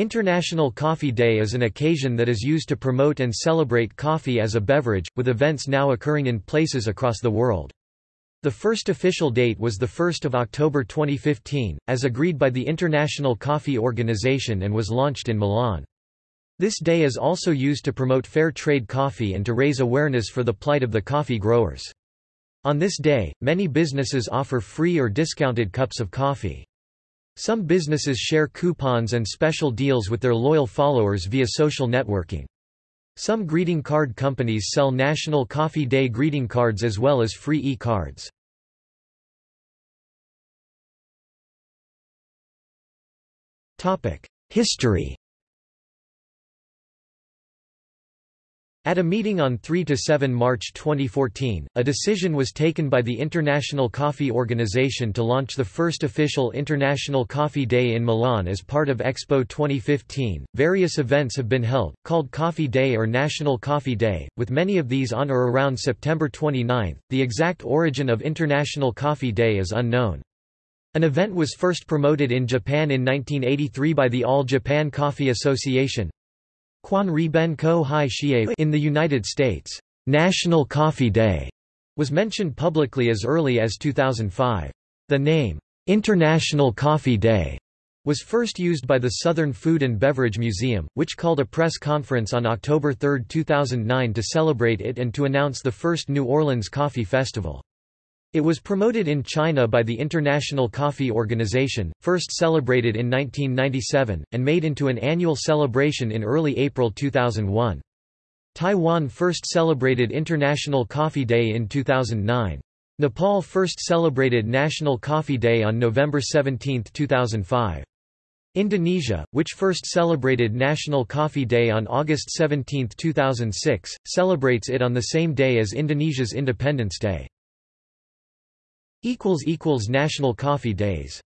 International Coffee Day is an occasion that is used to promote and celebrate coffee as a beverage, with events now occurring in places across the world. The first official date was 1 October 2015, as agreed by the International Coffee Organization and was launched in Milan. This day is also used to promote fair trade coffee and to raise awareness for the plight of the coffee growers. On this day, many businesses offer free or discounted cups of coffee. Some businesses share coupons and special deals with their loyal followers via social networking. Some greeting card companies sell National Coffee Day greeting cards as well as free e-cards. History At a meeting on 3–7 March 2014, a decision was taken by the International Coffee Organization to launch the first official International Coffee Day in Milan as part of Expo 2015. Various events have been held, called Coffee Day or National Coffee Day, with many of these on or around September 29. The exact origin of International Coffee Day is unknown. An event was first promoted in Japan in 1983 by the All Japan Coffee Association, in the United States, National Coffee Day was mentioned publicly as early as 2005. The name, International Coffee Day, was first used by the Southern Food and Beverage Museum, which called a press conference on October 3, 2009 to celebrate it and to announce the first New Orleans Coffee Festival. It was promoted in China by the International Coffee Organization, first celebrated in 1997, and made into an annual celebration in early April 2001. Taiwan first celebrated International Coffee Day in 2009. Nepal first celebrated National Coffee Day on November 17, 2005. Indonesia, which first celebrated National Coffee Day on August 17, 2006, celebrates it on the same day as Indonesia's Independence Day. National Coffee Days